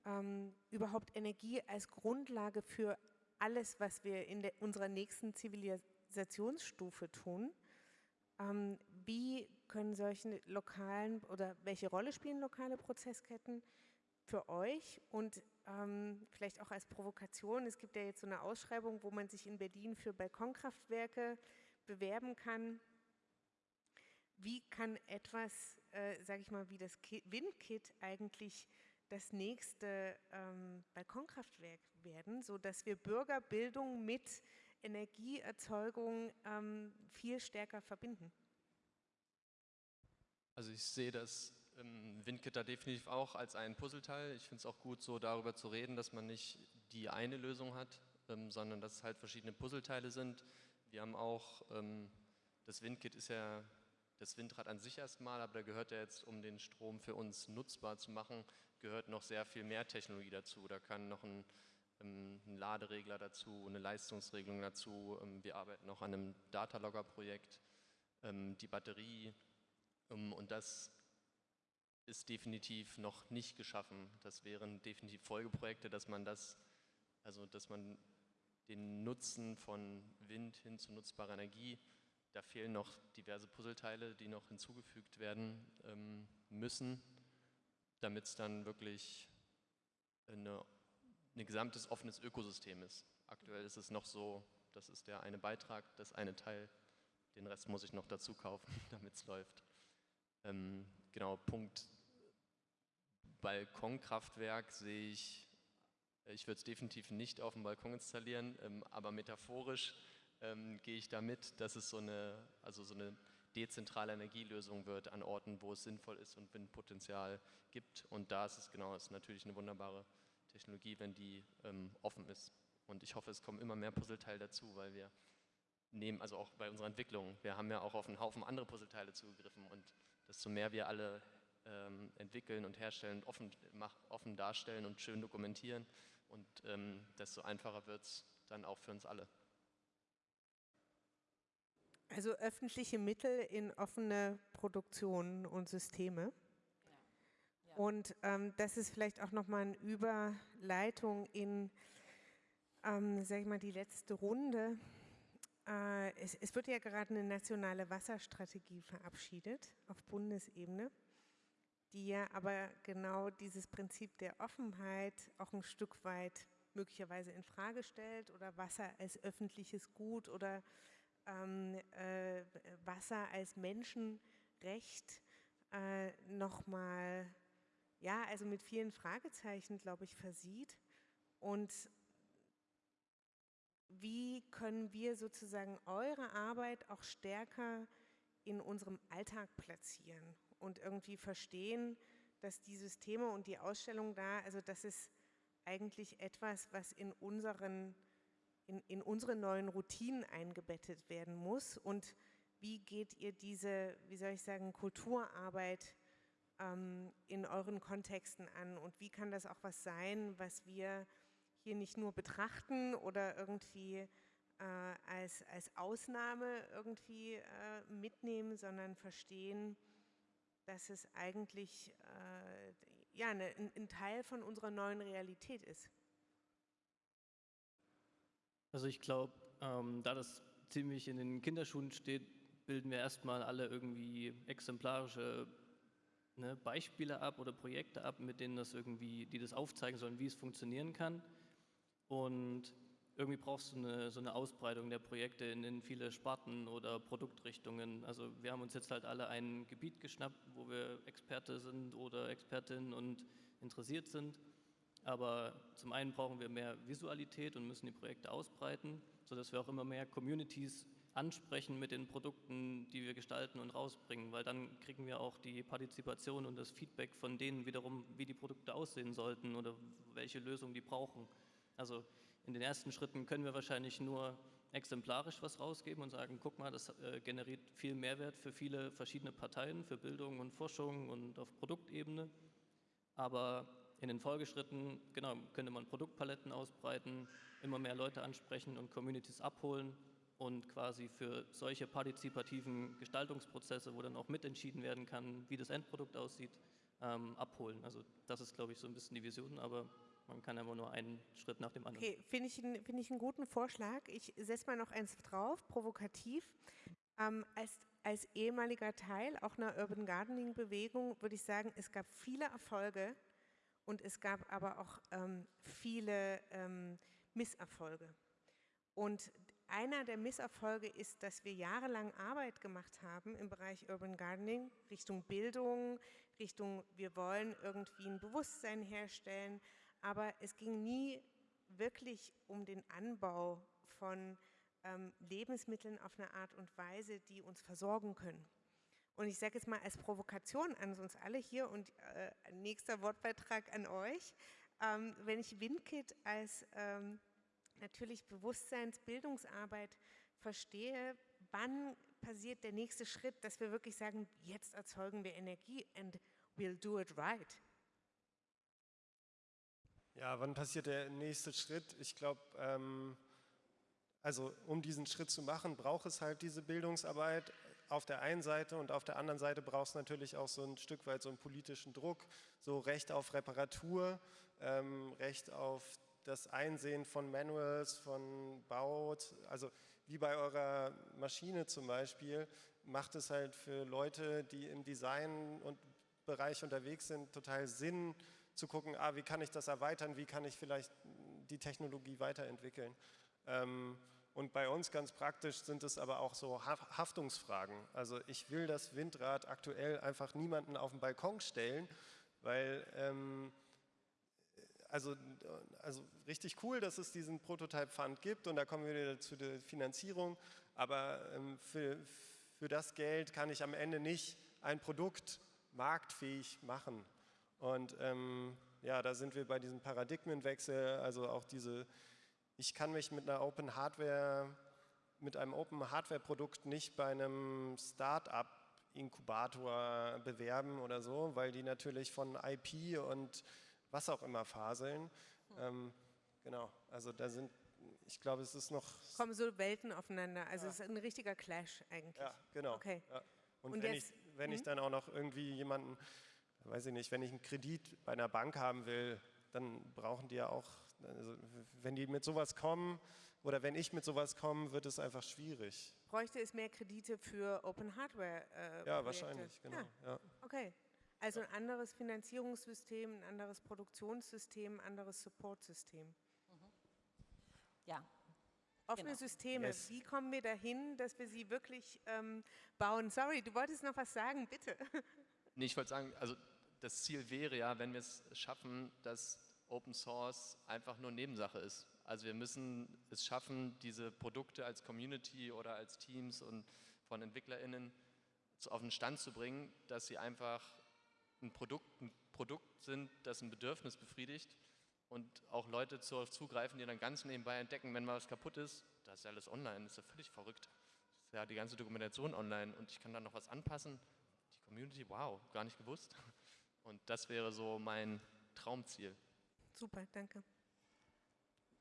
ähm, überhaupt Energie als Grundlage für alles, was wir in der, unserer nächsten Zivilisationsstufe tun. Ähm, wie können solche lokalen oder welche Rolle spielen lokale Prozessketten für euch und ähm, vielleicht auch als Provokation? Es gibt ja jetzt so eine Ausschreibung, wo man sich in Berlin für Balkonkraftwerke bewerben kann. Wie kann etwas, äh, sage ich mal, wie das Windkit eigentlich das nächste ähm, Balkonkraftwerk werden, sodass wir Bürgerbildung mit Energieerzeugung ähm, viel stärker verbinden? Also ich sehe das ähm, WindKit da definitiv auch als ein Puzzleteil. Ich finde es auch gut, so darüber zu reden, dass man nicht die eine Lösung hat, ähm, sondern dass es halt verschiedene Puzzleteile sind. Wir haben auch, ähm, das WindKit ist ja das Windrad an sich erstmal, aber da gehört ja jetzt, um den Strom für uns nutzbar zu machen, gehört noch sehr viel mehr Technologie dazu. Da kann noch ein, ähm, ein Laderegler dazu, eine Leistungsregelung dazu. Ähm, wir arbeiten noch an einem Datalogger-Projekt, ähm, die Batterie und das ist definitiv noch nicht geschaffen. Das wären definitiv Folgeprojekte, dass man das, also dass man den Nutzen von Wind hin zu nutzbarer Energie, da fehlen noch diverse Puzzleteile, die noch hinzugefügt werden ähm, müssen, damit es dann wirklich eine, ein gesamtes offenes Ökosystem ist. Aktuell ist es noch so, das ist der eine Beitrag, das eine Teil, den Rest muss ich noch dazu kaufen, damit es läuft. Ähm, genau, Punkt Balkonkraftwerk sehe ich, ich würde es definitiv nicht auf dem Balkon installieren, ähm, aber metaphorisch ähm, gehe ich damit, dass es so eine, also so eine dezentrale Energielösung wird an Orten, wo es sinnvoll ist und Windpotenzial gibt. Und da ist es genau, ist natürlich eine wunderbare Technologie, wenn die ähm, offen ist. Und ich hoffe, es kommen immer mehr Puzzleteile dazu, weil wir nehmen, also auch bei unserer Entwicklung, wir haben ja auch auf einen Haufen andere Puzzleteile zugegriffen und desto mehr wir alle ähm, entwickeln und herstellen, offen, mach, offen darstellen und schön dokumentieren und ähm, desto einfacher wird es dann auch für uns alle. Also öffentliche Mittel in offene Produktionen und Systeme. Ja. Ja. Und ähm, das ist vielleicht auch nochmal eine Überleitung in, ähm, sag ich mal, die letzte Runde. Äh, es, es wird ja gerade eine nationale Wasserstrategie verabschiedet auf Bundesebene, die ja aber genau dieses Prinzip der Offenheit auch ein Stück weit möglicherweise in Frage stellt oder Wasser als öffentliches Gut oder ähm, äh, Wasser als Menschenrecht äh, nochmal, ja, also mit vielen Fragezeichen, glaube ich, versieht. Und wie können wir sozusagen eure Arbeit auch stärker in unserem Alltag platzieren und irgendwie verstehen, dass die Systeme und die Ausstellung da, also das ist eigentlich etwas, was in unseren in, in unsere neuen Routinen eingebettet werden muss und wie geht ihr diese, wie soll ich sagen, Kulturarbeit ähm, in euren Kontexten an und wie kann das auch was sein, was wir hier nicht nur betrachten oder irgendwie äh, als, als Ausnahme irgendwie äh, mitnehmen, sondern verstehen, dass es eigentlich äh, ja, eine, ein Teil von unserer neuen Realität ist. Also ich glaube, ähm, da das ziemlich in den Kinderschuhen steht, bilden wir erstmal alle irgendwie exemplarische ne, Beispiele ab oder Projekte ab, mit denen das irgendwie, die das aufzeigen sollen, wie es funktionieren kann. Und irgendwie brauchst du eine, so eine Ausbreitung der Projekte in, in, viele Sparten oder Produktrichtungen. Also wir haben uns jetzt halt alle ein Gebiet geschnappt, wo wir Experte sind oder Expertinnen und interessiert sind aber zum einen brauchen wir mehr Visualität und müssen die Projekte ausbreiten, sodass wir auch immer mehr Communities ansprechen mit den Produkten, die wir gestalten und rausbringen, weil dann kriegen wir auch die Partizipation und das Feedback von denen wiederum, wie die Produkte aussehen sollten oder welche Lösung die brauchen. Also in den ersten Schritten können wir wahrscheinlich nur exemplarisch was rausgeben und sagen, guck mal, das äh, generiert viel Mehrwert für viele verschiedene Parteien, für Bildung und Forschung und auf Produktebene. Aber in den Folgeschritten genau, könnte man Produktpaletten ausbreiten, immer mehr Leute ansprechen und Communities abholen und quasi für solche partizipativen Gestaltungsprozesse, wo dann auch mitentschieden werden kann, wie das Endprodukt aussieht, ähm, abholen. Also das ist, glaube ich, so ein bisschen die Vision, aber man kann immer nur einen Schritt nach dem anderen. Okay, finde ich, find ich einen guten Vorschlag. Ich setze mal noch eins drauf, provokativ. Ähm, als, als ehemaliger Teil auch einer Urban Gardening Bewegung würde ich sagen, es gab viele Erfolge, und es gab aber auch ähm, viele ähm, Misserfolge. Und einer der Misserfolge ist, dass wir jahrelang Arbeit gemacht haben im Bereich Urban Gardening, Richtung Bildung, Richtung, wir wollen irgendwie ein Bewusstsein herstellen, aber es ging nie wirklich um den Anbau von ähm, Lebensmitteln auf eine Art und Weise, die uns versorgen können. Und ich sage jetzt mal als Provokation an uns alle hier und äh, nächster Wortbeitrag an euch, ähm, wenn ich WindKit als ähm, natürlich Bewusstseinsbildungsarbeit verstehe, wann passiert der nächste Schritt, dass wir wirklich sagen, jetzt erzeugen wir Energie and we'll do it right. Ja, wann passiert der nächste Schritt? Ich glaube, ähm, also um diesen Schritt zu machen, braucht es halt diese Bildungsarbeit auf der einen Seite und auf der anderen Seite braucht es natürlich auch so ein Stück weit so einen politischen Druck, so Recht auf Reparatur, ähm, Recht auf das Einsehen von Manuals, von Baut, also wie bei eurer Maschine zum Beispiel, macht es halt für Leute, die im Design und Bereich unterwegs sind, total Sinn zu gucken, ah, wie kann ich das erweitern, wie kann ich vielleicht die Technologie weiterentwickeln. Ähm, und bei uns ganz praktisch sind es aber auch so Haftungsfragen. Also ich will das Windrad aktuell einfach niemanden auf den Balkon stellen, weil ähm, also, also richtig cool, dass es diesen Prototype Fund gibt und da kommen wir wieder zu der Finanzierung, aber ähm, für, für das Geld kann ich am Ende nicht ein Produkt marktfähig machen. Und ähm, ja, da sind wir bei diesem Paradigmenwechsel, also auch diese ich kann mich mit einer Open Hardware, mit einem Open Hardware Produkt nicht bei einem Start-up Inkubator bewerben oder so, weil die natürlich von IP und was auch immer faseln. Ähm, genau, also da sind, ich glaube, es ist noch... Kommen so Welten aufeinander, also ja. es ist ein richtiger Clash eigentlich. Ja, genau. Okay. Ja. Und, und, wenn, jetzt, ich, wenn ich hm? dann auch noch irgendwie jemanden, weiß ich nicht, wenn ich einen Kredit bei einer Bank haben will, dann brauchen die ja auch also wenn die mit sowas kommen oder wenn ich mit sowas komme, wird es einfach schwierig. Bräuchte es mehr Kredite für Open Hardware? Äh, ja, wahrscheinlich, genau. Ja. ja. Okay. Also ein anderes Finanzierungssystem, ein anderes Produktionssystem, ein anderes Supportsystem. Mhm. Ja. Offene genau. Systeme, yes. wie kommen wir dahin, dass wir sie wirklich ähm, bauen? Sorry, du wolltest noch was sagen, bitte. Nee, ich wollte sagen, also das Ziel wäre ja, wenn wir es schaffen, dass Open Source einfach nur Nebensache ist. Also wir müssen es schaffen, diese Produkte als Community oder als Teams und von EntwicklerInnen auf den Stand zu bringen, dass sie einfach ein Produkt, ein Produkt sind, das ein Bedürfnis befriedigt und auch Leute zugreifen, die dann ganz nebenbei entdecken, wenn mal was kaputt ist, das ist ja alles online, das ist ja völlig verrückt. Das ist ja die ganze Dokumentation online und ich kann dann noch was anpassen. Die Community, wow, gar nicht gewusst. Und das wäre so mein Traumziel. Super, danke.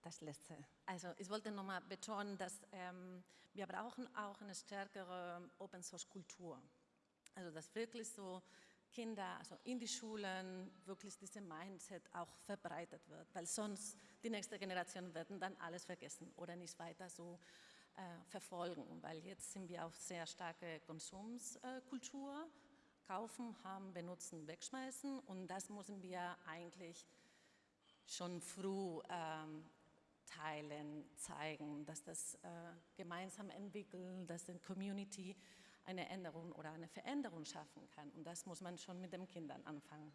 Das Letzte. Also ich wollte nochmal betonen, dass ähm, wir brauchen auch eine stärkere Open-Source-Kultur. Also dass wirklich so Kinder, also in die Schulen, wirklich diese Mindset auch verbreitet wird, weil sonst die nächste Generation werden dann alles vergessen oder nicht weiter so äh, verfolgen, weil jetzt sind wir auf sehr starke Konsumskultur, kaufen, haben, benutzen, wegschmeißen und das müssen wir eigentlich schon früh ähm, teilen, zeigen, dass das äh, gemeinsam entwickeln, dass die Community eine Änderung oder eine Veränderung schaffen kann. Und das muss man schon mit den Kindern anfangen.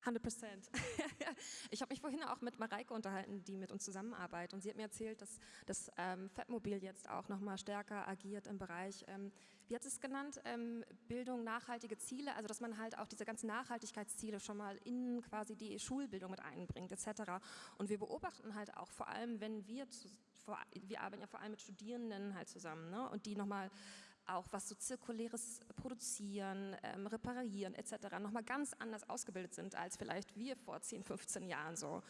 100 Prozent. ich habe mich vorhin auch mit Mareike unterhalten, die mit uns zusammenarbeitet. Und sie hat mir erzählt, dass das ähm, Fettmobil jetzt auch noch mal stärker agiert im Bereich, ähm, wie hat es genannt, ähm, Bildung, nachhaltige Ziele. Also dass man halt auch diese ganzen Nachhaltigkeitsziele schon mal in quasi die Schulbildung mit einbringt etc. Und wir beobachten halt auch vor allem, wenn wir, zu, vor, wir arbeiten ja vor allem mit Studierenden halt zusammen ne? und die nochmal auch was so zirkuläres Produzieren, ähm, Reparieren etc. nochmal ganz anders ausgebildet sind als vielleicht wir vor 10, 15 Jahren so.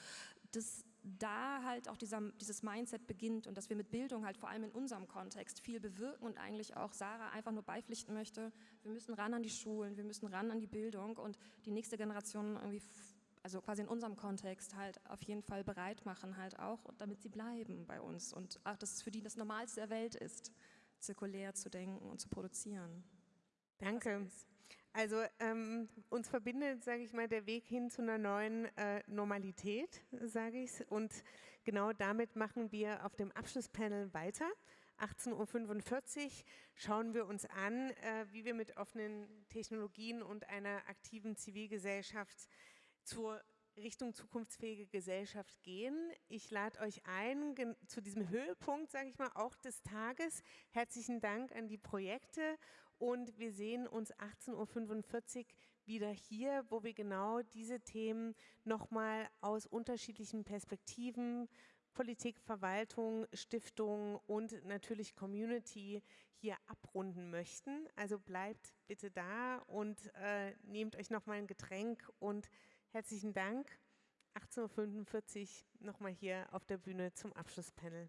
Dass da halt auch dieser, dieses Mindset beginnt und dass wir mit Bildung halt vor allem in unserem Kontext viel bewirken und eigentlich auch Sarah einfach nur beipflichten möchte, wir müssen ran an die Schulen, wir müssen ran an die Bildung und die nächste Generation irgendwie also quasi in unserem Kontext halt auf jeden Fall bereit machen halt auch, damit sie bleiben bei uns und auch, dass es für die das Normalste der Welt ist zirkulär zu denken und zu produzieren. Danke. Also ähm, uns verbindet, sage ich mal, der Weg hin zu einer neuen äh, Normalität, sage ich Und genau damit machen wir auf dem Abschlusspanel weiter. 18.45 Uhr schauen wir uns an, äh, wie wir mit offenen Technologien und einer aktiven Zivilgesellschaft zur Richtung zukunftsfähige Gesellschaft gehen. Ich lade euch ein zu diesem Höhepunkt, sage ich mal, auch des Tages. Herzlichen Dank an die Projekte und wir sehen uns 18.45 Uhr wieder hier, wo wir genau diese Themen nochmal aus unterschiedlichen Perspektiven, Politik, Verwaltung, Stiftung und natürlich Community hier abrunden möchten. Also bleibt bitte da und äh, nehmt euch nochmal ein Getränk und Herzlichen Dank. 18.45 Uhr nochmal hier auf der Bühne zum Abschlusspanel.